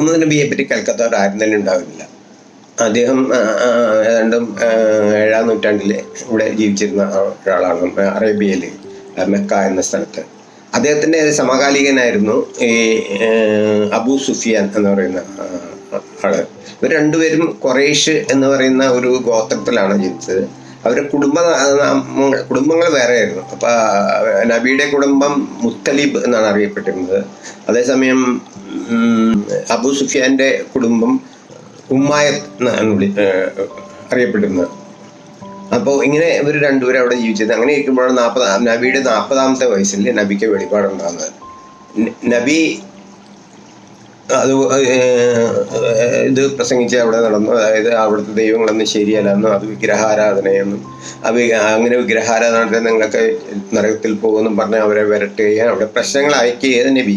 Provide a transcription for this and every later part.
മുഹമ്മദ് നബിയെ പറ്റി കൽക്കത്തവർ ആരും തന്നെ ഉണ്ടാവില്ല. അദ്ദേഹം ഏതാണ്ടും ഏഴാം നൂറ്റാണ്ടിൽ ഇവിടെ ജീവിച്ചിരുന്ന ഒരാളാണ് അറേബ്യയിൽ മെക്ക എന്ന സ്ഥലത്ത്. അദ്ദേഹത്തിന്റെ സമകാലികനായിരുന്നു ഈ അബു സുഫിയാൻ എന്ന് പറയുന്ന ആൾ. ഇവർ രണ്ടുപേരും കൊറേഷ് എന്ന് പറയുന്ന ഒരു ഗോത്രത്തിലാണ് ജീവിച്ചത്. അവരുടെ കുടുംബ കുടുംബങ്ങൾ വേറെയായിരുന്നു. അപ്പം നബിയുടെ കുടുംബം മുത്തലിബ് എന്നാണ് അറിയപ്പെട്ടിരുന്നത്. അതേസമയം അബൂ സുഫിയാന്റെ കുടുംബം ഉമ്മായത്ത് എന്നാണ് വിളി അറിയപ്പെടുന്നത്. അപ്പോൾ ഇങ്ങനെ ഇവർ രണ്ടുപേരും അവിടെ ജീവിച്ചത്. അങ്ങനെ ഇരിക്കുമ്പോഴാണ് നാൽപ്പത് നബിയുടെ നാൽപ്പതാമത്തെ വയസ്സിൽ നബിക്ക് വെളിപാടുണ്ടാകുന്നത് നബി അത് ഇത് പ്രസംഗിച്ച് അവിടെ നടന്നു. അതായത് അവിടുത്തെ ദൈവങ്ങളൊന്നും ശരിയല്ലെന്നും അത് വിഗ്രഹാരാധനയെന്നും അത് അങ്ങനെ വിഗ്രഹാരാധന നിങ്ങളൊക്കെ നരകത്തിൽ പോകുമെന്നും പറഞ്ഞ് അവരെ വരട്ടുകയും അവിടെ പ്രശ്നങ്ങൾ അയക്കുകയും നബി.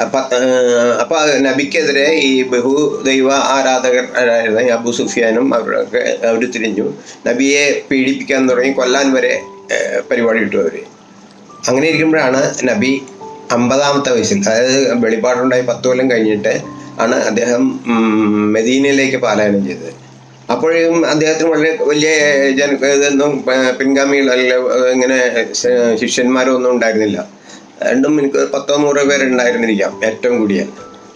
അപ്പൊ നബിക്കെതിരെ ഈ ബഹു ദൈവ ആരാധകർ അബു സുഫിയാനും അവരൊക്കെ അവർ തിരിഞ്ഞു നബിയെ പീഡിപ്പിക്കാൻ തുടങ്ങി കൊല്ലാൻ വരെ പരിപാടി ഇട്ടു അവർ അങ്ങനെ ഇരിക്കുമ്പോഴാണ് നബി അമ്പതാമത്തെ വയസ്സിൽ അതായത് വെളിപാടുണ്ടായി പത്ത് കൊല്ലം കഴിഞ്ഞിട്ട് ആണ് അദ്ദേഹം മെദീനയിലേക്ക് പാലായനം ചെയ്തത്. അപ്പോഴും അദ്ദേഹത്തിന് വളരെ വലിയ ജന ഇതൊന്നും പിൻഗാമികൾ ഇങ്ങനെ ശിഷ്യന്മാരോ ഒന്നും ഉണ്ടായിരുന്നില്ല. രണ്ടും എനിക്ക് പത്തോ നൂറോ പേരുണ്ടായിരുന്നിരിക്കാം ഏറ്റവും കൂടിയ.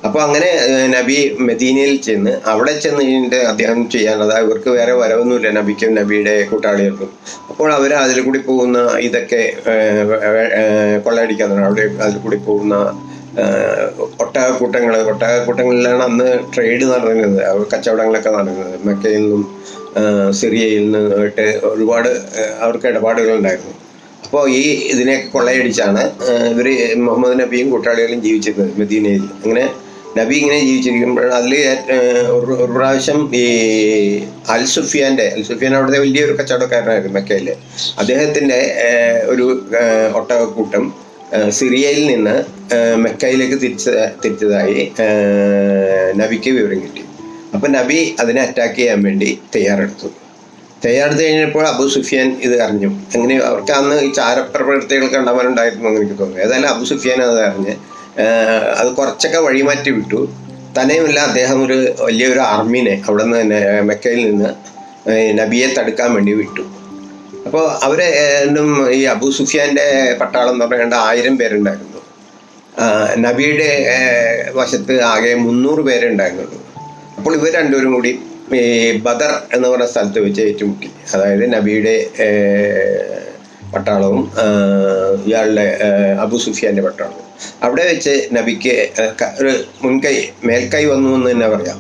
അപ്പോൾ അങ്ങനെ നബി മെദീനയിൽ ചെന്ന് അവിടെ ചെന്ന് കഴിഞ്ഞിട്ട് അദ്ദേഹം ചെയ്യാൻ അതായത് ഇവർക്ക് വേറെ വരവൊന്നുമില്ല നബിക്കും നബിയുടെ കൂട്ടാളികൾക്കും. അപ്പോൾ അവർ അതിൽ കൂടി പോകുന്ന ഇതൊക്കെ കൊള്ളയടിക്കാൻ അവിടെ അതിൽ കൂടി പോകുന്ന ഒട്ടകക്കൂട്ടങ്ങൾ ഒട്ടകക്കൂട്ടങ്ങളിലാണ് അന്ന് ട്രേഡ് നടന്നിരുന്നത് കച്ചവടങ്ങളൊക്കെ നടക്കുന്നത് മെക്കയിൽ നിന്നും സിറിയയിൽ നിന്നും ഒരുപാട് അവർക്ക് ഇടപാടുകൾ ഉണ്ടായിരുന്നു അപ്പോൾ ഈ ഇതിനെ കൊള്ളയടിച്ചാണ് ഇവർ മുഹമ്മദ് നബിയും കൂട്ടാളികളും ജീവിച്ചിരുന്നത് മദീനയിൽ. അങ്ങനെ നബി ഇങ്ങനെ ജീവിച്ചിരിക്കുമ്പോൾ അതിൽ ഒരു പ്രാവശ്യം ഈ അൽ സുഫിയാന്റെ അൽ സുഫിയാൻ അവിടുത്തെ വലിയൊരു കച്ചവടക്കാരനായിരുന്നു മെക്കയിൽ അദ്ദേഹത്തിന്റെ ഒരു ഒട്ടകക്കൂട്ടം സിറിയയിൽ നിന്ന് മെക്കയിലേക്ക് തിരിച്ച തിരിച്ചതായി നബിക്ക് വിവരം കിട്ടി. അപ്പം നബി അതിനെ അറ്റാക്ക് ചെയ്യാൻ വേണ്ടി തയ്യാറെടുത്തു. തയ്യാറെടുത്ത് കഴിഞ്ഞപ്പോൾ അബു സുഫിയാൻ ഇത് അറിഞ്ഞു. അങ്ങനെ അവർക്ക് അന്ന് ഈ ചാരപ്രവർത്തികൾ കണ്ടവരുണ്ടായിരുന്നു എന്ന് എനിക്ക് തോന്നുന്നു. ഏതായാലും അബു സുഫിയാൻ അത് അറിഞ്ഞ് അത് കുറച്ചൊക്കെ വഴിമാറ്റി വിട്ടു. തന്നെയുമല്ല അദ്ദേഹം ഒരു വലിയൊരു ആർമീനെ അവിടെ നിന്ന് മെക്കയിൽ നിന്ന് നബിയെ തടുക്കാൻ വേണ്ടി വിട്ടു. അപ്പോൾ അവരെ ഈ അബു സുഫിയാന്റെ പട്ടാളം എന്ന് പറയേണ്ട ആയിരം പേരുണ്ടായിരുന്നു. നബിയുടെ വശത്ത് ആകെ മുന്നൂറ് പേരുണ്ടായിരുന്നുള്ളൂ അപ്പോൾ ഇവർ രണ്ടുപേരും കൂടി ഈ ബദർ എന്ന് പറഞ്ഞ സ്ഥലത്ത് വെച്ച് ഏറ്റുമുട്ടി. അതായത് നബിയുടെ പട്ടാളവും ഇയാളുടെ അബു സുഫിയാന്റെ പട്ടാളവും. അവിടെ വെച്ച് നബിക്ക് ഒരു മുൻകൈ മേൽക്കൈ വന്നു എന്ന് തന്നെ പറയാം.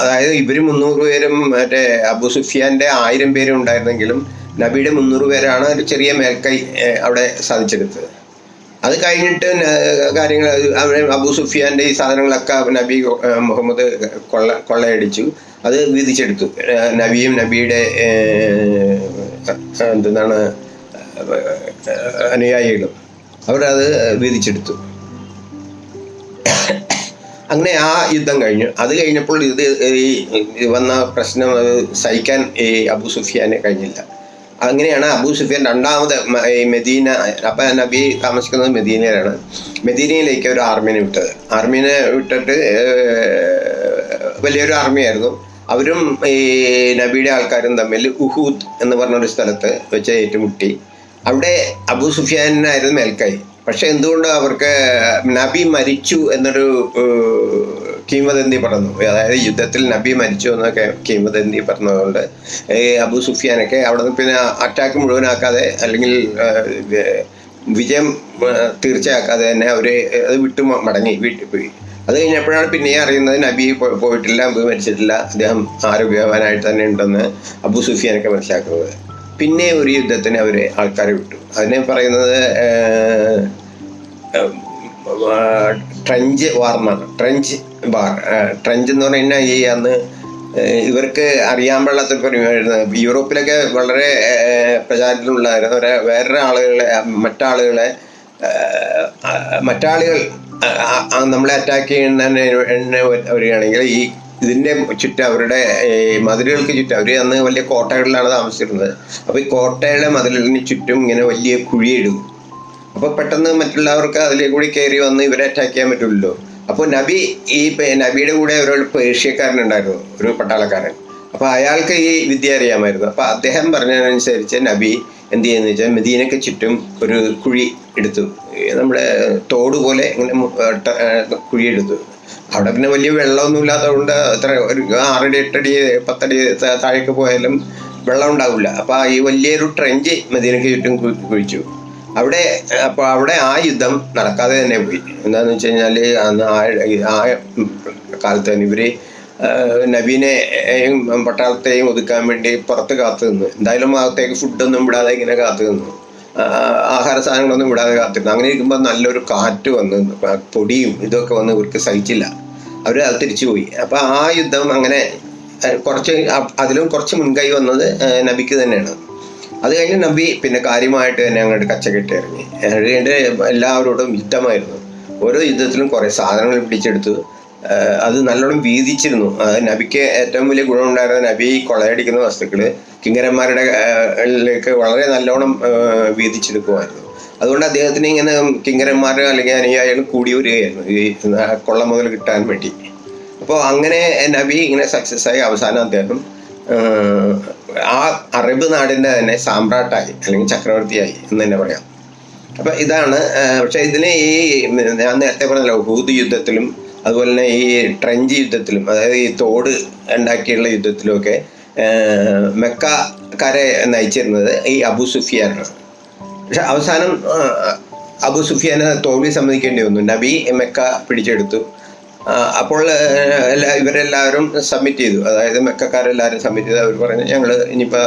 അതായത് ഇവർ മുന്നൂറ് പേരും മറ്റേ അബു സുഫിയാന്റെ ആയിരം പേരും ഉണ്ടായിരുന്നെങ്കിലും നബിയുടെ മുന്നൂറ് പേരാണ് ഒരു ചെറിയ മേൽക്കൈ അവിടെ സാധിച്ചെടുത്തത്. അത് കഴിഞ്ഞിട്ട് കാര്യങ്ങൾ അവിടെ അബു സുഫിയാന്റെ ഈ സാധനങ്ങളൊക്കെ നബി മുഹമ്മദ് കൊള്ള കൊള്ളയടിച്ചു. അത് വീതിച്ചെടുത്തു നബിയും നബിയുടെ എന്താണ് അനുയായികളും അവരത് വീതിച്ചെടുത്തു അങ്ങനെ ആ യുദ്ധം കഴിഞ്ഞു. അത് കഴിഞ്ഞപ്പോൾ ഇത് ഈ വന്ന പ്രശ്നം അത് സഹിക്കാൻ ഈ അബു സുഫിയാനെ കഴിഞ്ഞില്ല. അങ്ങനെയാണ് അബൂ സുഫിയാൻ രണ്ടാമത് മെദീന അപ്പൊ നബി താമസിക്കുന്നത് മെദീനയിലാണ്. മെദീനയിലേക്ക് ഒരു ആർമീനെ വിട്ടത്. ആർമീനെ വിട്ടിട്ട് വലിയൊരു ആർമിയായിരുന്നു. അവരും ഈ നബിയുടെ ആൾക്കാരും തമ്മിൽ ഉഹൂദ് എന്ന് പറഞ്ഞൊരു സ്ഥലത്ത് വെച്ച് ഏറ്റുമുട്ടി. അവിടെ അബൂ സുഫിയാനായിരുന്നു മേൽക്കൈ. പക്ഷെ എന്തുകൊണ്ട് അവർക്ക് നബി മരിച്ചു എന്നൊരു കിംവദന്തി പറഞ്ഞു അതായത് യുദ്ധത്തിൽ നബി മരിച്ചു എന്നൊക്കെ കിംവദന്തി പറഞ്ഞതുകൊണ്ട് ഈ അബു സുഫിയാനൊക്കെ അവിടെ നിന്ന് പിന്നെ അറ്റാക്ക് മുഴുവനാക്കാതെ അല്ലെങ്കിൽ വിജയം തീർച്ചയാക്കാതെ തന്നെ അവർ അത് വിട്ടു മടങ്ങി. വീട്ടിൽ പോയി അത് കഴിഞ്ഞപ്പോഴാണ് പിന്നെ അറിയുന്നത് നബി പോയിട്ടില്ല അബു മരിച്ചിട്ടില്ല അദ്ദേഹം ആരോഗ്യവാനായിട്ട് തന്നെ ഉണ്ടെന്ന് അബു സുഫിയാനൊക്കെ മനസ്സിലാക്കുന്നത്. പിന്നെ ഒരു യുദ്ധത്തിന് അവർ ആൾക്കാരെ വിട്ടു. അതിനെ പറയുന്നത് ട്രഞ്ച് വാർന്നാണ്. ട്രഞ്ച് ട്രഞ്ച് എന്ന് പറഞ്ഞാൽ ഈ അന്ന് ഇവർക്ക് അറിയാൻ പാടില്ലാത്തൊരു പരിപാടിയായിരുന്നു. യൂറോപ്പിലൊക്കെ വളരെ പ്രചാരത്തിലുള്ളതായിരുന്നു. ഒരു വേറൊരു ആളുകളെ മറ്റാളുകളെ മറ്റാളുകൾ നമ്മളെ അറ്റാക്ക് ചെയ്യുന്നതിന് വരികയാണെങ്കിൽ ഈ ഇതിന്റെ ചുറ്റും അവരുടെ മതിലുകൾക്ക് ചുറ്റും അവർ അന്ന് വലിയ കോട്ടകളിലാണ് താമസിച്ചിരുന്നത്. അപ്പോൾ ഈ കോട്ടയുടെ മതിലിന് ചുറ്റും ഇങ്ങനെ വലിയ കുഴിയിടും. അപ്പോൾ പെട്ടെന്ന് മറ്റുള്ളവർക്ക് അതിലേക്ക് കൂടി കയറി വന്ന് ഇവരെ അറ്റാക്ക് ചെയ്യാൻ പറ്റില്ലല്ലോ അപ്പോൾ നബി ഈ നബിയുടെ കൂടെ ഒരു പേർഷ്യക്കാരനുണ്ടായിരുന്നു ഒരു പട്ടാളക്കാരൻ. അപ്പോൾ അയാൾക്ക് ഈ വിദ്യ അറിയാമായിരുന്നു. അപ്പോൾ അദ്ദേഹം പറഞ്ഞതനുസരിച്ച് നബി എന്ത് ചെയ്യുന്നു വെച്ചാൽ മെദീനയ്ക്ക് ചുറ്റും ഒരു കുഴി എടുത്തു. നമ്മുടെ തോട് പോലെ ഇങ്ങനെ കുഴി എടുത്തു. അവിടെ പിന്നെ വലിയ വെള്ളമൊന്നും ഇല്ലാത്തതുകൊണ്ട് അത്ര ഒരു ആറടി എട്ടടി പത്തടി താഴേക്ക് പോയാലും വെള്ളം ഉണ്ടാവില്ല. അപ്പോൾ ഈ വലിയൊരു ട്രെഞ്ച് മദീനയ്ക്ക് ചുറ്റും കുഴിച്ചു. അവിടെ അപ്പോൾ അവിടെ ആ യുദ്ധം നടക്കാതെ തന്നെ പോയി. എന്താണെന്ന് വെച്ച് കഴിഞ്ഞാൽ അന്ന് ആ ആ കാലത്ത് തന്നെ ഇവർ നബീനെയും പട്ടാളത്തെയും ഒതുക്കാൻ വേണ്ടി പുറത്ത് കാത്തു നിന്നു. എന്തായാലും അകത്തേക്ക് ഫുഡൊന്നും വിടാതെ ഇങ്ങനെ കാത്തു നിന്നു. ആഹാര സാധനങ്ങളൊന്നും വിടാതെ കാത്തിരുന്നു അങ്ങനെ ഇരിക്കുമ്പോൾ നല്ലൊരു കാറ്റ് വന്ന്. പൊടിയും ഇതൊക്കെ വന്ന് ഇവർക്ക് സഹിച്ചില്ല. അവർ അത് തിരിച്ചുപോയി അപ്പോൾ ആ യുദ്ധം അങ്ങനെ കുറച്ച് അതിലും കുറച്ച് മുൻകൈ വന്നത് നബിക്ക് തന്നെയാണ്. അത് കഴിഞ്ഞ് നബി പിന്നെ കാര്യമായിട്ട് തന്നെ അങ്ങോട്ട് കച്ചകെട്ടി ഇറങ്ങി. ഇറങ്ങിയിട്ട് എല്ലാവരോടും യുദ്ധമായിരുന്നു. ഓരോ യുദ്ധത്തിലും കുറേ സാധനങ്ങൾ പിടിച്ചെടുത്തു. അത് നല്ലോണം വീതിച്ചിരുന്നു. നബിക്ക് ഏറ്റവും വലിയ ഗുണം ഗുണമുണ്ടായിരുന്ന നബി കൊളയടിക്കുന്ന വസ്തുക്കൾ കിങ്കരന്മാരുടെ ലേക്ക് വളരെ നല്ലോണം വീതിച്ചെടുക്കുമായിരുന്നു. അതുകൊണ്ട് അദ്ദേഹത്തിന് ഇങ്ങനെ കിങ്കരന്മാർ അല്ലെങ്കിൽ അനുയായികൾ കൂടി വരികയായിരുന്നു ഈ കൊള്ള മുതൽ കിട്ടാൻ വേണ്ടി. അപ്പോൾ അങ്ങനെ നബി ഇങ്ങനെ സക്സസ് ആയി അവസാനം അദ്ദേഹം ആ അറബ് നാടിന്റെ തന്നെ സാമ്രാട്ടായി അല്ലെങ്കിൽ ചക്രവർത്തിയായി എന്ന് തന്നെ പറയാം. അപ്പൊ ഇതാണ് പക്ഷേ ഇതിനെ ഈ ഞാൻ നേരത്തെ പറഞ്ഞല്ലോ ഹൂദ് യുദ്ധത്തിലും അതുപോലെ തന്നെ ഈ ട്രഞ്ച് യുദ്ധത്തിലും അതായത് ഈ തോട് ഉണ്ടാക്കിയുള്ള യുദ്ധത്തിലുമൊക്കെ മെക്കക്കാരെ നയിച്ചിരുന്നത് ഈ അബു സുഫിയാനാണ്. പക്ഷെ അവസാനം അബു സുഫിയാനെ തോൽവി സമ്മതിക്കേണ്ടി വന്നു. നബി മെക്ക പിടിച്ചെടുത്തു. അപ്പോൾ ഇവരെല്ലാവരും സബ്മിറ്റ് ചെയ്തു. അതായത് മെക്കക്കാരെല്ലാവരും സബ്മിറ്റ് ചെയ്തു. അവർ പറഞ്ഞു ഞങ്ങൾ ഇനിയിപ്പോൾ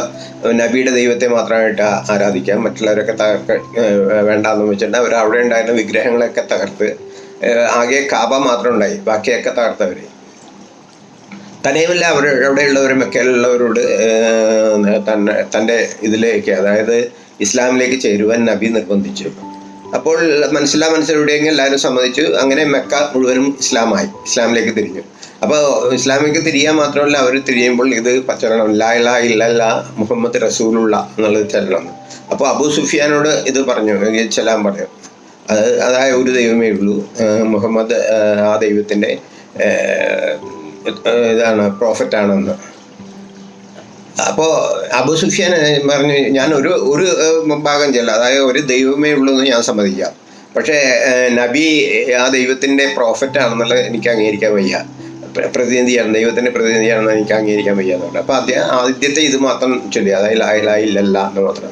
നബിയുടെ ദൈവത്തെ മാത്രമായിട്ട് ആരാധിക്കാം. മറ്റുള്ളവരൊക്കെ തകർക്ക വേണ്ടാന്ന് വെച്ചിട്ട് അവർ അവിടെ ഉണ്ടായിരുന്ന വിഗ്രഹങ്ങളൊക്കെ തകർത്ത് ആകെ കാബ മാത്രം ഉണ്ടായി. ബാക്കിയൊക്കെ തകർത്തവർ തന്നെയുമല്ല അവർ അവിടെയുള്ളവർ മെക്കയിലുള്ളവരോട് തന്റെ ഇതിലേക്ക് അതായത് ഇസ്ലാമിലേക്ക് ചേരുവാൻ നബി നിർബന്ധിച്ചു. അപ്പോൾ മനസ്സിലാ മനസ്സിലൂടെയെങ്കിൽ എല്ലാവരും സമ്മതിച്ചു. അങ്ങനെ മെക്ക മുഴുവനും ഇസ്ലാമായി. ഇസ്ലാമിലേക്ക് തിരിഞ്ഞു. അപ്പോൾ ഇസ്ലാമിലേക്ക് തിരിയാൻ മാത്രമല്ല അവർ തിരിയുമ്പോൾ ഇത് പച്ചരണം ലാ ഇലാ ഇല്ലല്ല മുഹമ്മദ് റസൂലുള്ള എന്നുള്ളത് ചരണം അപ്പോൾ അബൂ സുഫിയാനോട് ഇത് പറഞ്ഞു ചെല്ലാൻ പറഞ്ഞു. അത് അതായ ഒരു ദൈവമേ ഉള്ളൂ. മുഹമ്മദ് ആ ദൈവത്തിന്റെ ഇതാണ് പ്രോഫറ്റ് ആണെന്ന്. അപ്പോൾ അബു സുഫിയാൻ പറഞ്ഞു ഞാൻ ഒരു ഒരു ഭാഗം ചെല്ലാം അതായത് ഒരു ദൈവമേ ഉള്ളൂ എന്ന് ഞാൻ സമ്മതിക്കാം. പക്ഷേ നബി ആ ദൈവത്തിന്റെ പ്രോഫറ്റ് ആണെന്നുള്ളത് എനിക്ക് അംഗീകരിക്കാൻ വയ്യ. പ്ര- പ്രതിനിധിയാണ്. ദൈവത്തിന്റെ പ്രതിനിധിയാണെന്ന് എനിക്ക് അംഗീകരിക്കാൻ വയ്യ എന്നുണ്ട് അപ്പോൾ ആദ്യം ആദ്യത്തെ ഇത് മാത്രം ചൊല്ലി. അതായത് ലാ ഇലാഹ ഇല്ലല്ല എന്ന് മാത്രം.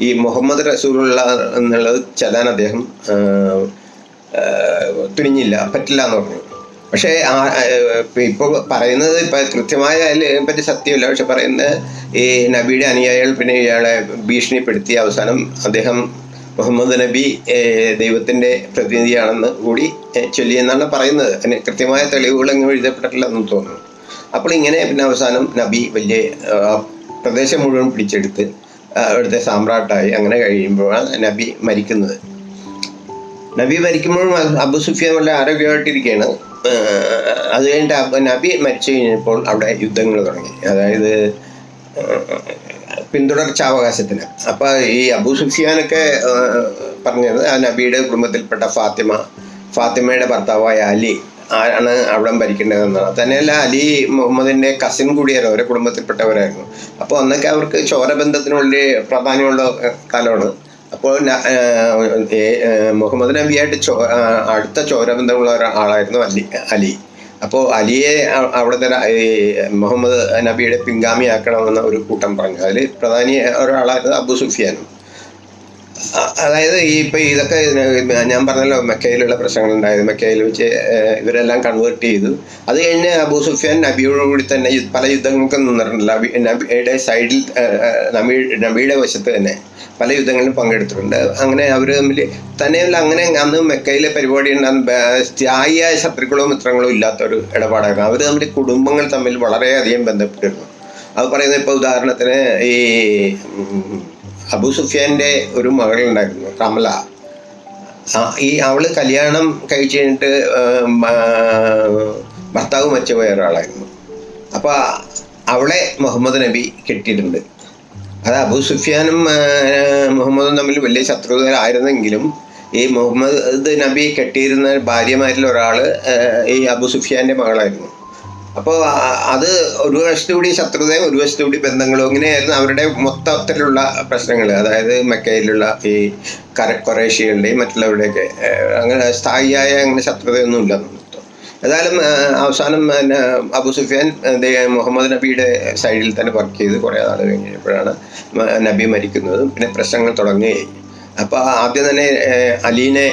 ഈ മുഹമ്മദ് റസൂലുള്ള എന്നുള്ളത് ചെല്ലാൻ അദ്ദേഹം തുനിഞ്ഞില്ല പറ്റില്ല എന്ന് പറഞ്ഞു. പക്ഷേ ഇപ്പോൾ പറയുന്നത് ഇപ്പം കൃത്യമായ അതിനെ പറ്റി സത്യമില്ല. പക്ഷെ പറയുന്നത് ഈ നബിയുടെ അനുയായികൾ പിന്നെ ഇയാളെ ഭീഷണിപ്പെടുത്തി അവസാനം അദ്ദേഹം മുഹമ്മദ് നബി ദൈവത്തിന്റെ പ്രതിനിധിയാണെന്ന് കൂടി ചൊല്ലി ചൊല്ലിയെന്നാണ് പറയുന്നത്. അതിന് കൃത്യമായ തെളിവുകളൊന്നും എഴുതപ്പെട്ടിട്ടില്ലെന്ന് തോന്നുന്നു. അപ്പോൾ ഇങ്ങനെ പിന്നെ അവസാനം നബി വലിയ പ്രദേശം മുഴുവൻ പിടിച്ചെടുത്ത് അവിടുത്തെ സാമ്രാട്ടായി അങ്ങനെ കഴിയുമ്പോഴാണ് നബി മരിക്കുന്നത്. നബി മരിക്കുമ്പോഴും അബു സുഫിയാൻ വല്ല ആരോഗ്യമായിട്ടിരിക്കുകയാണ്. അത് കഴിഞ്ഞിട്ട് നബി മരിച്ചു കഴിഞ്ഞപ്പോൾ അവിടെ യുദ്ധങ്ങൾ തുടങ്ങി. അതായത് പിന്തുടർച്ച പിന്തുടർച്ചാവകാശത്തിന്. അപ്പോൾ ഈ അബു സുഫിയാനൊക്കെ പറഞ്ഞത് ആ നബിയുടെ കുടുംബത്തിൽപ്പെട്ട ഫാത്തിമ ഫാത്തിമയുടെ ഭർത്താവായ അലി ആരാണ് അവിടെ ഭരിക്കേണ്ടതെന്നാണ്. തന്നെയല്ല അലി മുഹമ്മദിന്റെ കസിൻ കൂടിയായിരുന്നു അവരുടെ കുടുംബത്തിൽപ്പെട്ടവരായിരുന്നു. അപ്പോൾ അന്നൊക്കെ അവർക്ക് ചോരബന്ധത്തിന് വലിയ പ്രാധാന്യമുള്ള കാലമാണ്. അപ്പോൾ മുഹമ്മദ് നബിയായിട്ട് ചോ അടുത്ത ചോരബന്ധമുള്ള ഒരാളായിരുന്നു അലി അലി. അപ്പോൾ അലിയെ അവിടുത്തെ മുഹമ്മദ് നബിയുടെ പിൻഗാമിയാക്കണമെന്ന ഒരു കൂട്ടം പറഞ്ഞു. അതിൽ പ്രധാനി ഒരാളായിരുന്നു അബു സുഫിയാനും. അതായത് ഈ ഇപ്പൊ ഇതൊക്കെ ഞാൻ പറഞ്ഞല്ലോ മെക്കയിലുള്ള പ്രശ്നങ്ങൾ ഉണ്ടായത് മെക്കയിൽ വെച്ച് ഇവരെല്ലാം കൺവേർട്ട് ചെയ്തു. അത് കഴിഞ്ഞ് അബൂ സുഫിയാൻ നബിയോട് കൂടി തന്നെ പല യുദ്ധങ്ങൾക്കും നിന്നിട്ടുണ്ട്. നബി നബിയുടെ സൈഡിൽ നബി നബിയുടെ വശത്ത് തന്നെ പല യുദ്ധങ്ങളിലും പങ്കെടുത്തിട്ടുണ്ട്. അങ്ങനെ അവർ തമ്മിൽ തന്നെയല്ല അങ്ങനെ അന്ന് മെക്കയിലെ പരിപാടി സ്ഥായിയായ ശത്രുക്കളോ മിത്രങ്ങളോ ഇല്ലാത്ത ഒരു ഇടപാടായിരുന്നു. അവർ തമ്മിൽ കുടുംബങ്ങൾ തമ്മിൽ വളരെയധികം ബന്ധപ്പെട്ടിരുന്നു. അത് പറയുന്നത് ഇപ്പോൾ ഉദാഹരണത്തിന് ഈ അബു സുഫിയാന്റെ ഒരു മകളുണ്ടായിരുന്നു കമല. ഈ അവൾ കല്യാണം കഴിച്ച് കഴിഞ്ഞിട്ട് ഭർത്താവ് മരിച്ചുപോയ ഒരാളായിരുന്നു. അപ്പോൾ അവളെ മുഹമ്മദ് നബി കെട്ടിയിട്ടുണ്ട്. അത് അബു സുഫിയാനും മുഹമ്മദും തമ്മിൽ വലിയ ശത്രുതരായിരുന്നെങ്കിലും ഈ മുഹമ്മദ് നബി കെട്ടിയിരുന്ന ഭാര്യമാരിൽ ഒരാൾ ഈ അബു സുഫിയാന്റെ മകളായിരുന്നു. അപ്പോൾ അത് ഒരു വശത്തു കൂടി ശത്രുതയും ഒരു വശത്തു കൂടി ബന്ധങ്ങളും ഇങ്ങനെയായിരുന്നു അവരുടെ മൊത്തത്തിലുള്ള പ്രശ്നങ്ങൾ അതായത് മെക്കയിലുള്ള ഈ കര കൊറേഷ്യകളുടെയും മറ്റുള്ളവരുടെയൊക്കെ അങ്ങനെ സ്ഥായിയായ അങ്ങനെ ശത്രുതയൊന്നും ഇല്ല ഏതായാലും അവസാനം പിന്നെ അബു സുഫിയാൻ മുഹമ്മദ് നബിയുടെ സൈഡിൽ തന്നെ വർക്ക് ചെയ്ത് കുറേ നാൾ കഴിഞ്ഞപ്പോഴാണ് നബി മരിക്കുന്നതും പിന്നെ പ്രശ്നങ്ങൾ തുടങ്ങുകയായി അപ്പോൾ ആദ്യം തന്നെ അലീനെ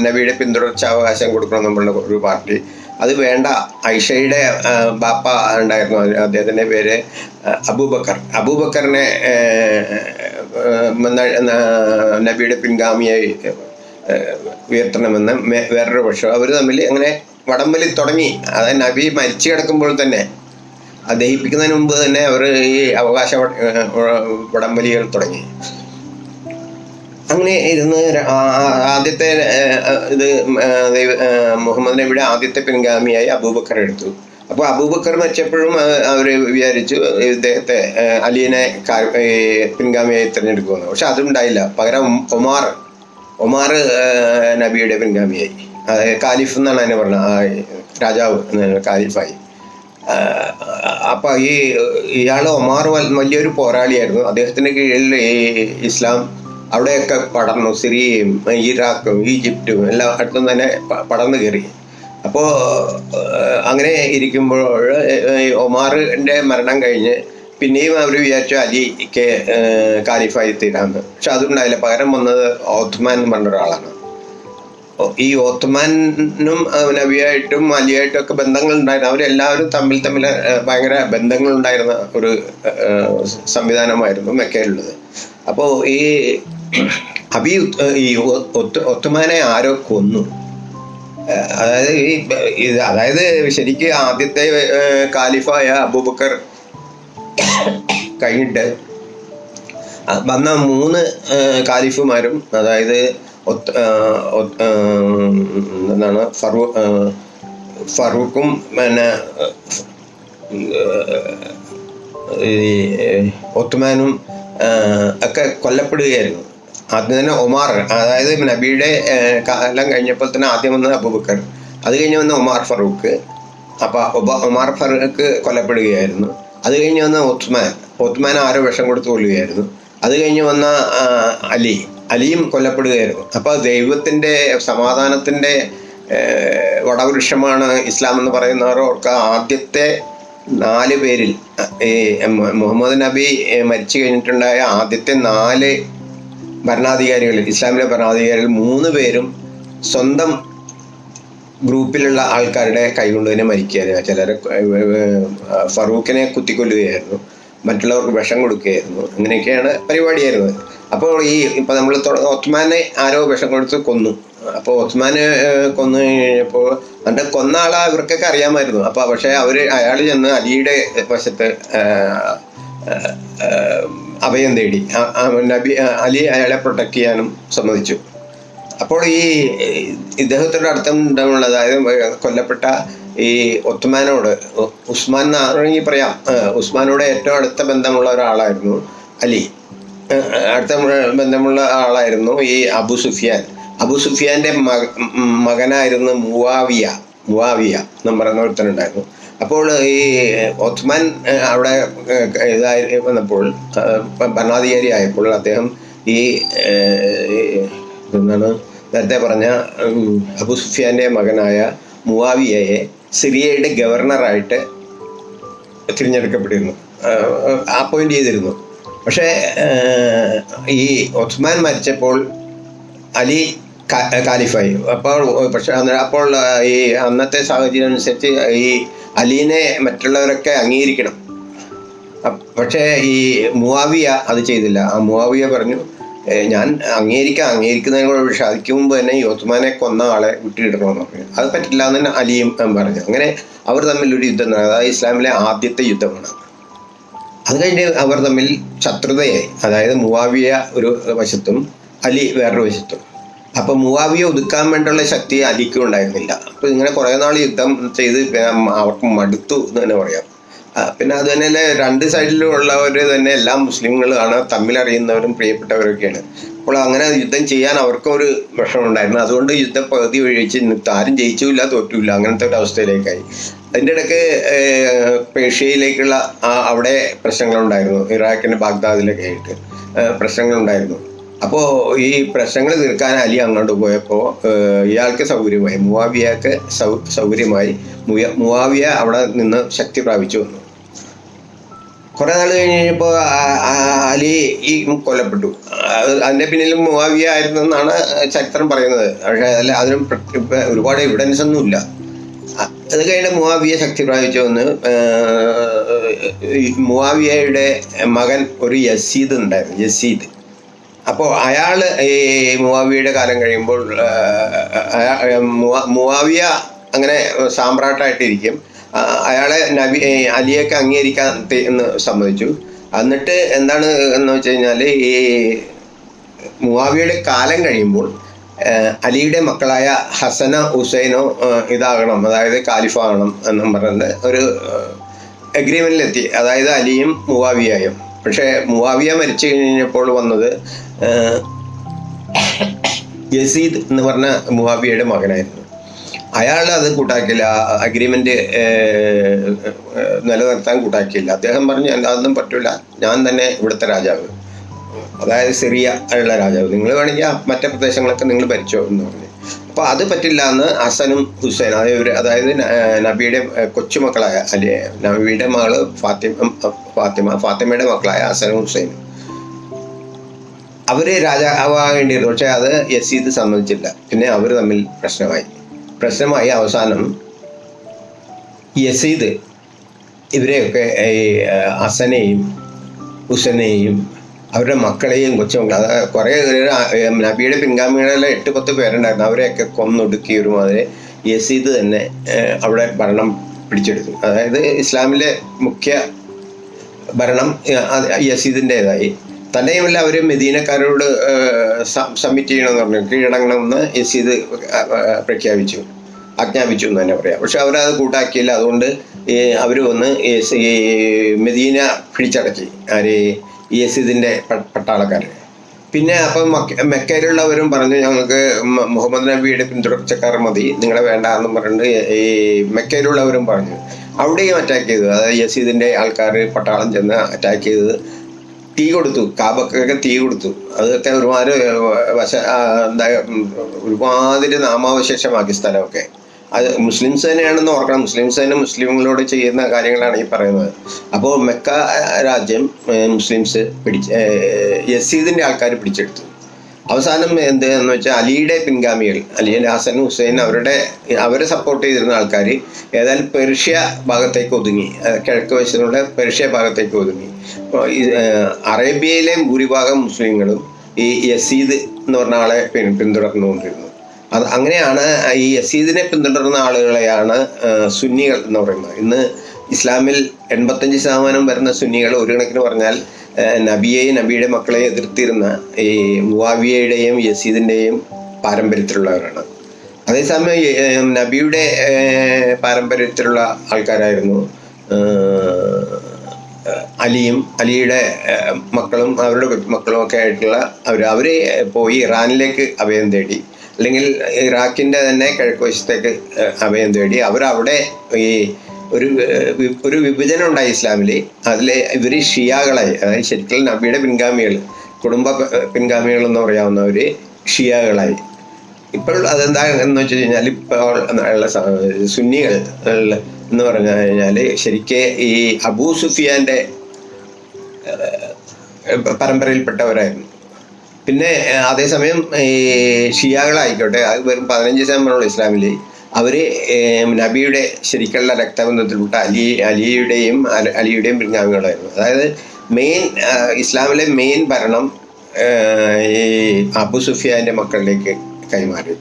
നബിയുടെ പിന്തുടർച്ച അവകാശം കൊടുക്കണമെന്നുള്ള ഒരു പാർട്ടി അത് വേണ്ട. ഐഷയുടെ ബാപ്പ ഉണ്ടായിരുന്നു. അദ്ദേഹത്തിന്റെ പേര് അബൂബക്കർ. അബൂബക്കറിനെ നബിയുടെ പിൻഗാമിയായി ഉയർത്തണമെന്ന് വേറൊരു പക്ഷം അവർ തമ്മിൽ അങ്ങനെ വടംവലി തുടങ്ങി. അതായത് നബി മരിച്ചു കിടക്കുമ്പോൾ തന്നെ ദഹിപ്പിക്കുന്നതിന് മുമ്പ് തന്നെ അവർ ഈ അവകാശ വടംവലികൾ തുടങ്ങി. അങ്ങനെ ഇരുന്ന് ആദ്യത്തെ ഇത് മുഹമ്മദ് നബിയുടെ ആദ്യത്തെ പിൻഗാമിയായി അബൂബക്കർ എടുത്തു. അപ്പോൾ അബൂബക്കർ മരിച്ചപ്പോഴും അവർ വിചാരിച്ചു ഇദ്ദേഹത്തെ അലിയനെ പിൻഗാമിയായി തിരഞ്ഞെടുക്കുമെന്ന് പക്ഷെ അതുണ്ടായില്ല പകരം ഒമാർ ഒമാർ നബിയുടെ പിൻഗാമിയായി. കാലിഫ് എന്നാണ് അതിനെ പറഞ്ഞത്. രാജാവ് കാലിഫായി. അപ്പോൾ അപ്പൊ ഈ ഇയാൾ ഒമാർ വലിയൊരു പോരാളിയായിരുന്നു. അദ്ദേഹത്തിന്റെ കീഴിൽ ഈ ഇസ്ലാം അവിടെയൊക്കെ പടർന്നു സിറിയയും ഇറാഖും ഈജിപ്തും എല്ലാം അടുത്തും തന്നെ പടർന്നു കയറി. അപ്പോൾ അങ്ങനെ ഇരിക്കുമ്പോൾ ഒമാറിന്റെ മരണം കഴിഞ്ഞ് പിന്നെയും അവർ വിചാരിച്ചു അലിക്ക് കാലിഫായി തീരാന്ന് പക്ഷെ അതുണ്ടായില്ല. പകരം വന്നത് ഓത്ത്മാൻ എന്ന് പറഞ്ഞ ഒരാളാണ്. ഈ ഓത്മാനും നബിയായിട്ടും അലിയായിട്ടും ഒക്കെ ബന്ധങ്ങൾ ഉണ്ടായിരുന്നു അവരെല്ലാവരും തമ്മിൽ തമ്മിൽ ഭയങ്കര ബന്ധങ്ങൾ ഉണ്ടായിരുന്ന ഒരു സംവിധാനമായിരുന്നു മെക്കയിലുള്ളത്. അപ്പോൾ ഈ അബി ഈ ഒത്ത് ഒത്തുമാനെ ആരോ കൊന്നു. അതായത് ഈ അതായത് ശരിക്ക് ആദ്യത്തെ കാലിഫായ അബൂബക്കർ കഴിഞ്ഞിട്ട് വന്ന മൂന്ന് കാലിഫുമാരും അതായത് എന്താണ് ഫറൂ ഫറൂഖും പിന്നെ ഈ ഒത്തുമാനും ഒക്കെ കൊല്ലപ്പെടുകയായിരുന്നു. ആദ്യം തന്നെ ഒമാർ അതായത് നബിയുടെ കാലം കഴിഞ്ഞപ്പോൾ തന്നെ ആദ്യം വന്നത് അബൂബക്കർ. അത് കഴിഞ്ഞ് വന്ന ഒമാർ ഫറൂഖ്. അപ്പൊ ഒബ- ഒമാർ ഫറൂഖ് കൊല്ലപ്പെടുകയായിരുന്നു. അത് കഴിഞ്ഞ് വന്ന ഉത്മാൻ. ഉത്മാൻ ആരോ വിഷം കൊടുത്ത് കൊല്ലുകയായിരുന്നു. അത് കഴിഞ്ഞ് വന്ന അലി. അലിയും കൊല്ലപ്പെടുകയായിരുന്നു. അപ്പോൾ ദൈവത്തിന്റെ സമാധാനത്തിന്റെ വടവൃക്ഷമാണ് ഇസ്ലാം എന്ന് പറയുന്നവർക്ക് ആദ്യത്തെ നാല് പേരിൽ ഈ മുഹമ്മദ് നബി മരിച്ചു കഴിഞ്ഞിട്ടുണ്ടായ ആദ്യത്തെ നാല് ഭരണാധികാരികളിൽ ഇസ്ലാമിലെ ഭരണാധികാരികളിൽ മൂന്ന് പേരും സ്വന്തം ഗ്രൂപ്പിലുള്ള ആൾക്കാരുടെ കൈകൊണ്ട് തന്നെ മരിക്കുകയായിരുന്നു. ചിലരെ ഫറൂഖിനെ കുത്തിക്കൊല്ലുകയായിരുന്നു. മറ്റുള്ളവർക്ക് വിഷം കൊടുക്കുകയായിരുന്നു. അങ്ങനെയൊക്കെയാണ് പരിപാടിയായിരുന്നത്. അപ്പോൾ ഈ ഇപ്പം നമ്മൾ ഒത്മാനെ ആരോ വിഷം കൊടുത്ത് കൊന്നു. അപ്പോൾ ഒത്മാനെ കൊന്നു കഴിഞ്ഞപ്പോൾ എന്നിട്ട് കൊന്ന ആളെ ഇവർക്കൊക്കെ അറിയാമായിരുന്നു. അപ്പോൾ പക്ഷേ അവർ അയാൾ ചെന്ന് അലിയുടെ വശത്ത് അഭയം തേടി. നബി അലി അയാളെ പ്രൊട്ടക്ട് ചെയ്യാനും സമ്മതിച്ചു. അപ്പോൾ ഈ ഇദ്ദേഹത്തിന്റെ അർത്ഥം ഉണ്ടാവുന്നത് അതായത് കൊല്ലപ്പെട്ട ഈ ഒത്തുമാനോട് ഉസ്മാൻ എന്നാണെങ്കിൽ പറയാം. ഉസ്മാനോട് ഏറ്റവും അടുത്ത ബന്ധമുള്ള ഒരാളായിരുന്നു അലി. അടുത്ത ബന്ധമുള്ള ആളായിരുന്നു ഈ അബു സുഫിയാൻ. അബു ഉം, മകനായിരുന്നു മുവാവിയ. മുവാവിയ എന്നും പറയുന്ന ഒരുത്തനുണ്ടായിരുന്നു. അപ്പോൾ ഈ ഒത്മാൻ അവിടെ ഇതായി വന്നപ്പോൾ ഭരണാധികാരി ആയപ്പോൾ അദ്ദേഹം ഈ എന്താണ് നേരത്തെ പറഞ്ഞ അബു സുഫിയാന്റെ മകനായ മുവാവിയയെ സിറിയയുടെ ഗവർണറായിട്ട് തിരഞ്ഞെടുക്കപ്പെട്ടിരുന്നു. അപ്പോയിന്റ് ചെയ്തിരുന്നു. പക്ഷേ ഈ ഒസ്മാൻ മരിച്ചപ്പോൾ അലി കാലിഫായി അപ്പോൾ പക്ഷെ അപ്പോൾ ഈ അന്നത്തെ സാഹചര്യം അനുസരിച്ച് ഈ അലീനെ മറ്റുള്ളവരൊക്കെ അംഗീകരിക്കണം. പക്ഷേ ഈ മുവാവിയ അത് ചെയ്തില്ല. ആ മുവാവിയ പറഞ്ഞു "ഏ, ഞാൻ അംഗീകരിക്കാം അംഗീകരിക്കുന്നതിനോട് പക്ഷെ അതിക്ക് മുമ്പ് തന്നെ ഈ ഒത്തുമാനെ കൊന്ന ആളെ വിട്ടിടണമെന്ന് പറഞ്ഞു. അത് പറ്റില്ല എന്ന് തന്നെ അലിയും പറഞ്ഞു. അങ്ങനെ അവർ തമ്മിൽ ഒരു യുദ്ധം നടന്നു. അതായത് ഇസ്ലാമിലെ ആദ്യത്തെ യുദ്ധമാണ്. അത് കഴിഞ്ഞ് അവർ തമ്മിൽ ശത്രുതയായി. അതായത് മുവാവിയ ഒരു വശത്തും അലി വേറൊരു വശത്തും. അപ്പൊ മുവാവിയെ ഒതുക്കാൻ വേണ്ടിയുള്ള ശക്തി അലിക്കും ഉണ്ടായിരുന്നില്ല. അപ്പൊ ഇങ്ങനെ കുറെ നാൾ യുദ്ധം ചെയ്ത് അവർക്ക് മടുത്തു എന്ന് തന്നെ പറയാം. പിന്നെ അത് തന്നെയല്ലേ രണ്ട് സൈഡിലും ഉള്ളവർ തന്നെ എല്ലാ മുസ്ലിങ്ങളാണ് തമ്മിലറിയുന്നവരും പ്രിയപ്പെട്ടവരൊക്കെയാണ്. അപ്പോൾ അങ്ങനെ യുദ്ധം ചെയ്യാൻ അവർക്കും ഒരു വിഷമമുണ്ടായിരുന്നു അതുകൊണ്ട് യുദ്ധ പകുതി ഒഴിച്ച് ആരും ജയിച്ചുമില്ല തോറ്റുമില്ല അങ്ങനത്തെ ഒരു അവസ്ഥയിലേക്കായി. അതിന്റെ ഇടയ്ക്ക് പേർഷ്യയിലേക്കുള്ള അവിടെ പ്രശ്നങ്ങളുണ്ടായിരുന്നു. ഇറാഖിന്റെ ബാഗ്ദാദിലൊക്കെ ആയിട്ട് പ്രശ്നങ്ങളുണ്ടായിരുന്നു. അപ്പോൾ ഈ പ്രശ്നങ്ങൾ തീർക്കാൻ അലി അങ്ങോട്ട് പോയപ്പോൾ ഇയാൾക്ക് സൗകര്യമായി മുവാവിയക്ക് സൗ സൗകര്യമായി മുയ- മുവാവിയ അവിടെ നിന്ന് ശക്തി പ്രാപിച്ചു. വന്നു കുറെ നാൾ കഴിഞ്ഞപ്പോൾ അലി ഈ കൊല്ലപ്പെട്ടു. അതിന്റെ പിന്നിലും മുവാവിയ ആയിരുന്നു എന്നാണ് ചരിത്രം പറയുന്നത്. പക്ഷേ അല്ല അതിനും ഒരുപാട് എവിഡൻസ് ഒന്നും ഇല്ല. അ- അത് കഴിഞ്ഞ് മുവാവിയ ശക്തി പ്രാപിച്ചു വന്ന് മുവാവിയയുടെ മകൻ ഒരു യസീദ് ഉണ്ടായിരുന്നു യസീദ്. അപ്പോൾ അയാൾ ഈ മുവാവിയുടെ കാലം കഴിയുമ്പോൾ മുവാവിയ അങ്ങനെ സാമ്രാട്ടായിട്ടിരിക്കും. ആ, അയാളെ നബി അലിയൊക്കെ അംഗീകരിക്കാൻ എന്ന് സമ്മതിച്ചു. എന്നിട്ട് എന്താണ് എന്ന് വെച്ച് കഴിഞ്ഞാൽ ഈ മുവാവിയുടെ കാലം കഴിയുമ്പോൾ അലിയുടെ മക്കളായ ഹസന ഹുസൈനോ ഇതാകണം അതായത് കാലിഫാകണം എന്നും പറഞ്ഞിട്ട് ഒരു അഗ്രിമെന്റിലെത്തി അതായത് അലിയും മുവാവിയായും. പക്ഷേ മുവാവിയ മരിച്ചു കഴിഞ്ഞപ്പോൾ വന്നത് യസീദ് എന്ന് പറഞ്ഞ മുവാവിയയുടെ മകനായിരുന്നു. അയാൾ അത് കൂട്ടാക്കിയില്ല അഗ്രിമെന്റ് നിലനിർത്താൻ കൂട്ടാക്കിയില്ല. അദ്ദേഹം പറഞ്ഞു "എന്താ, അതൊന്നും പറ്റൂല. ഞാൻ തന്നെ ഇവിടുത്തെ രാജാവ്. അതായത് സിറിയ ഉള്ള രാജാവ്. നിങ്ങൾ വേണമെങ്കിൽ മറ്റേ പ്രദേശങ്ങളൊക്കെ നിങ്ങൾ ഭരിച്ചോ എന്ന് പറഞ്ഞു. അപ്പോൾ അത് പറ്റില്ല എന്ന് ഹസനും ഹുസൈൻ അതായത് അതായത് നബിയുടെ കൊച്ചുമക്കളായ അല്ലെ നബിയുടെ മകൾ ഫാത്തിമ ഫാത്തിമ ഫാത്തിമയുടെ മക്കളായ ഹസനും ഹുസൈനും. അവർ രാജാവാകേണ്ടിയിരുന്നു പക്ഷെ അത് യസീദ് സമ്മതിച്ചില്ല. പിന്നെ അവർ തമ്മിൽ പ്രശ്നമായി. പ്രശ്നമായി അവസാനം യസീദ് ഇവരെയൊക്കെ ഈ ഹസനെയും ഹുസനെയും അവരുടെ മക്കളെയും കൊച്ചും അത് കുറേ നബിയുടെ പിൻഗാമികളെല്ലാം എട്ട് പത്ത് പേരുണ്ടായിരുന്നു. അവരെയൊക്കെ കൊന്നൊടുക്കി ഒരുമാതിരി യസീദ് തന്നെ അവിടെ ഭരണം പിടിച്ചെടുത്തു. അതായത് ഇസ്ലാമിലെ മുഖ്യ ഭരണം യസീദിന്റെതായി. തന്നെയുമല്ല അവർ മെദീനക്കാരോട് സബ്മിറ്റ് ചെയ്യണമെന്ന് പറഞ്ഞു. കീഴടങ്ങണമെന്ന് യസീദ് പ്രഖ്യാപിച്ചു. ആജ്ഞാപിച്ചു എന്ന് തന്നെ പറയാം. പക്ഷെ അവരത് കൂട്ടാക്കിയില്ല. അതുകൊണ്ട് അവർ വന്ന് മെദീന പിടിച്ചടക്കി. ആര് യസീദിന്റെ പട്ടാളക്കാർ പിന്നെ അപ്പം മക്ക- മെക്കയിലുള്ളവരും പറഞ്ഞു ഞങ്ങൾക്ക് മുഹമ്മദ് നബിയുടെ പിന്തുടർച്ചക്കാർ മതി നിങ്ങളെ വേണ്ട എന്ന് പറഞ്ഞിട്ട് ഈ മെക്കയിലുള്ളവരും പറഞ്ഞു. അവിടെയും അറ്റാക്ക് ചെയ്തു. അതായത് യസീദിന്റെ ആൾക്കാർ പട്ടാളം ചെന്ന് അറ്റാക്ക് ചെയ്ത് തീ കൊടുത്തു. കാബക്കൊക്കെ തീ കൊടുത്തു. അതൊക്കെ ഒരുമാതിരി വശ എന്താ ഒരുപാതിരി നാമാവശേഷമാക്കി സ്ഥലമൊക്കെ. അത് മുസ്ലിംസ് തന്നെയാണെന്ന് ഓർക്കണം. മുസ്ലിംസ് തന്നെ മുസ്ലിങ്ങളോട് ചെയ്യുന്ന കാര്യങ്ങളാണ് ഈ പറയുന്നത്. അപ്പോൾ മെക്ക രാജ്യം മുസ്ലിംസ് പിടിച്ച് യസീദിന്റെ ആൾക്കാർ പിടിച്ചെടുത്തു. അവസാനം എന്ത് എന്ന് വെച്ചാൽ അലിയുടെ പിൻഗാമികൾ അലിയൻ ഹസൻ ഹുസൈൻ അവരുടെ അവരെ സപ്പോർട്ട് ചെയ്തിരുന്ന ആൾക്കാർ ഏതായാലും പെർഷ്യ ഭാഗത്തേക്ക് ഒതുങ്ങി. കിഴക്ക് വശത്തുള്ള പെർഷ്യ ഭാഗത്തേക്ക് ഒതുങ്ങി. അറേബ്യയിലെ ഭൂരിഭാഗം മുസ്ലിങ്ങളും ഈ യസീദ് എന്ന് പറഞ്ഞ ആളെ പിന്തുടർന്നുകൊണ്ടിരുന്നു. അത് അങ്ങനെയാണ് ഈ യസീദിനെ പിന്തുടരുന്ന ആളുകളെയാണ് സുന്നികൾ എന്ന് പറയുന്നത്. ഇന്ന് ഇസ്ലാമിൽ എൺപത്തഞ്ച് ശതമാനം വരുന്ന സുന്നികൾ ഒരു കണക്കിന് പറഞ്ഞാൽ നബിയെയും നബിയുടെ മക്കളെ എതിർത്തിരുന്ന ഈ മുവാവിയയുടെയും യസീദിന്റെയും പാരമ്പര്യത്തിലുള്ളവരാണ്. അതേസമയം നബിയുടെ പാരമ്പര്യത്തിലുള്ള ആൾക്കാരായിരുന്നു അലിയും അലിയുടെ മക്കളും അവരുടെ മക്കളും ഒക്കെ ആയിട്ടുള്ള അവർ അവർ പോയി ഇറാനിലേക്ക് അഭയം തേടി. അല്ലെങ്കിൽ ഇറാഖിന്റെ തന്നെ കിഴക്ക് വശത്തേക്ക് ഏഹ്, അഭയം തേടി അവരവിടെ ഈ ഒരു ഒരു വിഭജനം ഉണ്ടായി ഇസ്ലാമിൽ അതിൽ ഇവർ ഷിയാകളായി അതായത് ശരിക്കും നബിയുടെ പിൻഗാമികൾ കുടുംബ പിൻഗാമികൾ എന്ന് പറയാവുന്നവർ ഷിയാകളായി. ഇപ്പോൾ അതെന്താ എന്ന് വെച്ച് കഴിഞ്ഞാൽ ഇപ്പോൾ ഉള്ള സുന്നികൾ എന്ന് പറഞ്ഞു കഴിഞ്ഞാൽ ശരിക്ക് ഈ അബൂ സുഫിയാന്റെ പരമ്പരയിൽപ്പെട്ടവരായിരുന്നു. പിന്നെ അതേസമയം ഈ ഷിയാകളായിക്കോട്ടെ അത് വെറും പതിനഞ്ച് ശതമാനമുള്ള ഇസ്ലാമിൽ അവർ നബിയുടെ ശരിക്കുള്ള രക്തബന്ധത്തിൽപ്പെട്ട അലി അലിയുടെയും അല- അലിയുടെയും പിൻഗാമികളായിരുന്നു. അതായത് മെയിൻ ഇസ്ലാമിലെ മെയിൻ ഭരണം ഈ അബു സുഫിയാന്റെ മക്കളിലേക്ക് കൈമാറി.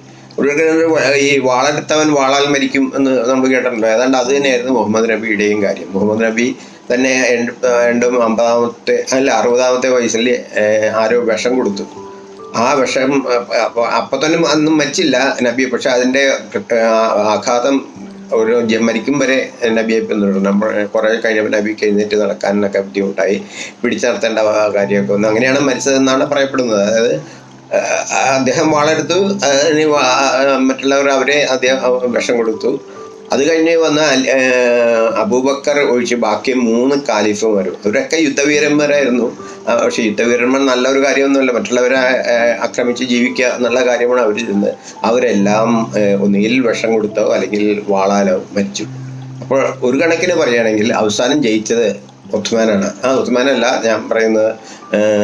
ഈ വാളെടുത്തവൻ വാളാൽ മരിക്കും എന്ന് നമ്മൾ കേട്ടിട്ടുണ്ടോ ഏതാണ്ട് അത് തന്നെയായിരുന്നു മുഹമ്മദ് നബിയുടെയും കാര്യം. മുഹമ്മദ് നബി തന്നെ രണ്ട് അമ്പതാമത്തെ അല്ല അറുപതാമത്തെ വയസ്സിൽ ആരോ വിഷം കൊടുത്തു. ആ വിഷം അപ്പൊ തന്നെ അന്നും മരിച്ചില്ല നബി പക്ഷെ അതിന്റെ ആഘാതം ഒരു മരിക്കും വരെ നബിയെ പിന്തുടരും നമ്മൾ കുറേ കഴിഞ്ഞപ്പോൾ നബി കഴിഞ്ഞിട്ട് നടക്കാനൊക്കെ ബുദ്ധിമുട്ടായി. പിടിച്ചു നടത്തേണ്ട കാര്യമൊക്കെ വന്നു. അങ്ങനെയാണ് മരിച്ചതെന്നാണ് പറയപ്പെടുന്നത്. അതായത് അദ്ദേഹം വാളെടുത്തു. മറ്റുള്ളവർ അവരെ അദ്ദേഹം വിഷം കൊടുത്തു. അത് കഴിഞ്ഞ് വന്ന അബൂബക്കർ ഒഴിച്ച് ബാക്കി മൂന്ന് കാലിഫുമാരും അവരൊക്കെ യുദ്ധവീരന്മാരായിരുന്നു. പക്ഷേ യുദ്ധവീരന്മാർ നല്ലൊരു കാര്യമൊന്നുമല്ല. മറ്റുള്ളവരെ ആക്രമിച്ച് ജീവിക്കുക എന്നുള്ള കാര്യമാണ് അവർ ചെന്ന് അവരെല്ലാം ഒന്നുകിൽ വിഷം കൊടുത്തോ അല്ലെങ്കിൽ വാളാലോ മരിച്ചു. അപ്പോൾ ഒരു കണക്കിന് പറയുകയാണെങ്കിൽ അവസാനം ജയിച്ചത് ഒത്മാനാണ് ആ ഒത്മാനല്ല ഞാൻ പറയുന്നത്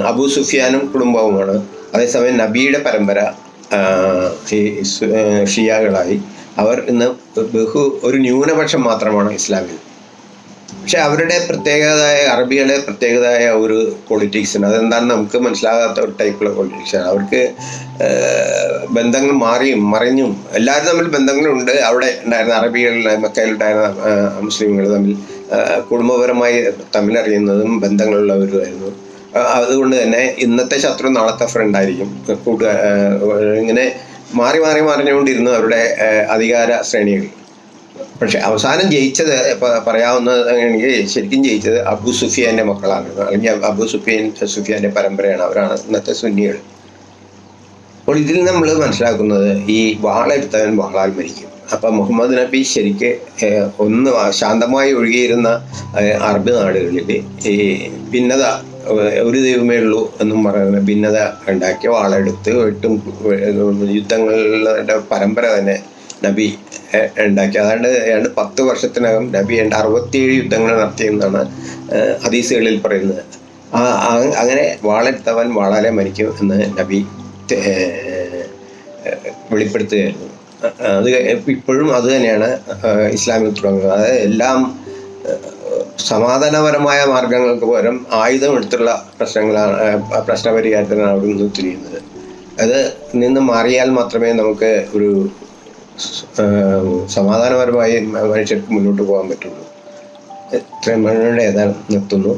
അബൂ സുഫിയാനും കുടുംബവുമാണ്. അതേസമയം നബിയുടെ പരമ്പര ഷിയാകളായി. അവർ ഇന്ന് ബഹു ഒരു ന്യൂനപക്ഷം മാത്രമാണ് ഇസ്ലാമിൽ. പക്ഷെ അവരുടെ പ്രത്യേകതായ അറബികളെ പ്രത്യേകതായ ഒരു പൊളിറ്റിക്സ് അതെന്താണെന്ന് നമുക്ക് മനസ്സിലാകാത്ത ഒരു ടൈപ്പുള്ള പൊളിറ്റിക്സാണ് അവർക്ക് ബന്ധങ്ങൾ മാറിയും മറിഞ്ഞും. എല്ലാവരും തമ്മിൽ ബന്ധങ്ങളുണ്ട്. അവിടെ ഉണ്ടായിരുന്ന അറബികളിൽ മക്കയിലുണ്ടായിരുന്ന മുസ്ലിങ്ങൾ തമ്മിൽ കുടുംബപരമായി തമ്മിലറിയുന്നതും ബന്ധങ്ങളുള്ളവരുമായിരുന്നു. അതുകൊണ്ട് തന്നെ ഇന്നത്തെ ശത്രു നാളത്തെ ഫ്രണ്ടായിരിക്കും കൂട്ടുകാർ ഇങ്ങനെ മാറി മാറി മറിഞ്ഞുകൊണ്ടിരുന്നു അവരുടെ അധികാര ശ്രേണികൾ പക്ഷെ അവസാനം ജയിച്ചത് പറയാവുന്നതാണെങ്കിൽ ശരിക്കും ജയിച്ചത് അബു സുഫിയാന്റെ മക്കളാണ്. അല്ലെങ്കിൽ അബു സുഫിയൻ സുഫിയാന്റെ പരമ്പരയാണ് അവരാണ് ഇന്നത്തെ സുന്നികൾ. അപ്പോൾ ഇതിൽ നമ്മൾ മനസ്സിലാക്കുന്നത് ഈ വാളെടുത്തവൻ വാളാൽ മരിക്കും. അപ്പൊ മുഹമ്മദ് നബി ശരിക്ക് ഒന്ന് ശാന്തമായി ഒഴുകിയിരുന്ന അറബ് നാടുകളിൽ ഈ ഭിന്നത ഒരു ദൈവമേ ഉള്ളൂ എന്നും പറയുന്ന ഭിന്നത ഉണ്ടാക്കിയ വാളെടുത്ത് വെട്ടും യുദ്ധങ്ങളുടെ പരമ്പര തന്നെ നബി ഉണ്ടാക്കി. അതാണ്ട് ഏതാണ്ട് പത്ത് വർഷത്തിനകം നബി ഏതാണ്ട് അറുപത്തിയേഴ് യുദ്ധങ്ങൾ നടത്തിയെന്നാണ് ഹദീസുകളിൽ പറയുന്നത്. ആ അങ്ങനെ വാളെടുത്തവൻ വാളാലെ മരിക്കും എന്ന് നബി വെളിപ്പെടുത്തുകയായിരുന്നു. അത് ഇപ്പോഴും അത് തന്നെയാണ് ഇസ്ലാമിൽ തുടങ്ങുന്നത്. അതായത് എല്ലാം സമാധാനപരമായ മാർഗങ്ങൾക്ക് പകരം ആയുധം എടുത്തുള്ള പ്രശ്നങ്ങളാണ് പ്രശ്നപരിഹാരത്തിനാണ് അവിടെ നിന്ന് തിരിയുന്നത് അത് നിന്ന് മാറിയാൽ മാത്രമേ നമുക്ക് ഒരു സമാധാനപരമായി മനുഷ്യർക്ക് മുന്നോട്ട് പോകാൻ പറ്റുള്ളൂ. ഇത്രയും മനുഷ്യരുടെ ഏതാണ് നിർത്തുന്നു.